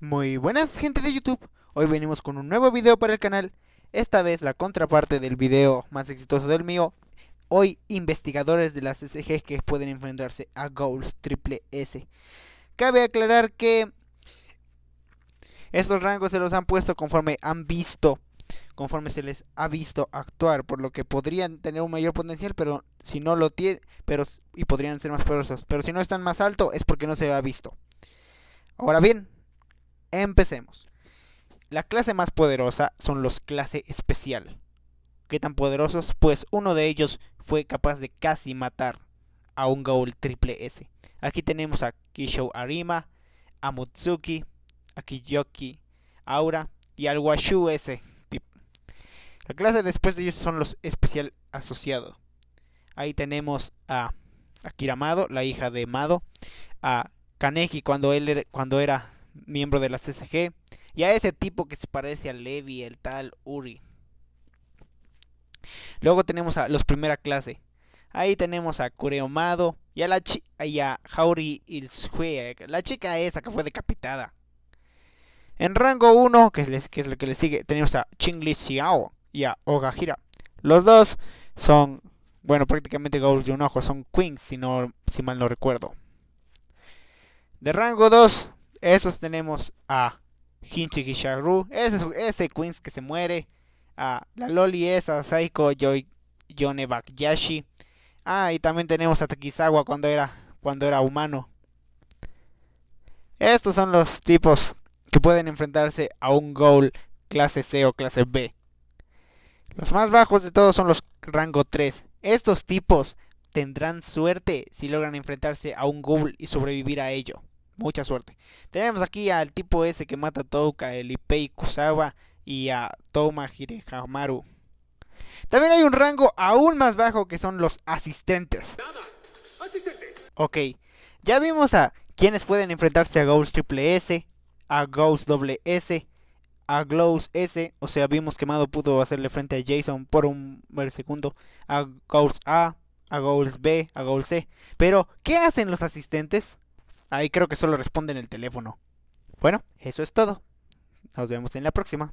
Muy buenas gente de YouTube, hoy venimos con un nuevo video para el canal, esta vez la contraparte del video más exitoso del mío, hoy investigadores de las SG que pueden enfrentarse a Goals Triple S. Cabe aclarar que estos rangos se los han puesto conforme han visto, conforme se les ha visto actuar, por lo que podrían tener un mayor potencial, pero si no lo tienen, pero y podrían ser más poderosos, pero si no están más alto es porque no se ha visto. Ahora bien, Empecemos. La clase más poderosa son los clase especial. ¿Qué tan poderosos? Pues uno de ellos fue capaz de casi matar a un Gaul triple S. Aquí tenemos a Kisho Arima, a Mutsuki, a Kiyoki, Aura y al Washu S. La clase después de ellos son los especial asociados. Ahí tenemos a Akira Mado, la hija de Mado, a Kaneki cuando él cuando era miembro de la CSG, y a ese tipo que se parece a Levi, el tal Uri. Luego tenemos a los primera clase. Ahí tenemos a Kureomado y a la y a Hauri Ilsue, la chica esa que fue decapitada. En rango 1, que es, que es lo que le sigue, tenemos a Chingli Xiao y a Ogahira. Los dos son, bueno, prácticamente goals de un ojo, son queens, si, no, si mal no recuerdo. De rango 2 esos tenemos a Hinchi Gisharu, ese, Queens que se muere, a la Loli esa, Saiko Yoi, Yone Bakyashi. Ah, y también tenemos a Takizawa cuando era, cuando era humano. Estos son los tipos que pueden enfrentarse a un goal clase C o clase B. Los más bajos de todos son los rango 3. Estos tipos tendrán suerte si logran enfrentarse a un goal y sobrevivir a ello. Mucha suerte. Tenemos aquí al tipo ese que mata a Touka, el Ipei Kusawa y a Toma Hirehamaru. También hay un rango aún más bajo que son los asistentes. Ok, ya vimos a quienes pueden enfrentarse a Ghost Triple S, a Ghost Doble S, a Glows S, o sea, vimos que Mado pudo hacerle frente a Jason por un segundo, a Ghost A, a Ghost B, a Ghost C. Pero, ¿qué hacen los asistentes? Ahí creo que solo responden el teléfono. Bueno, eso es todo. Nos vemos en la próxima.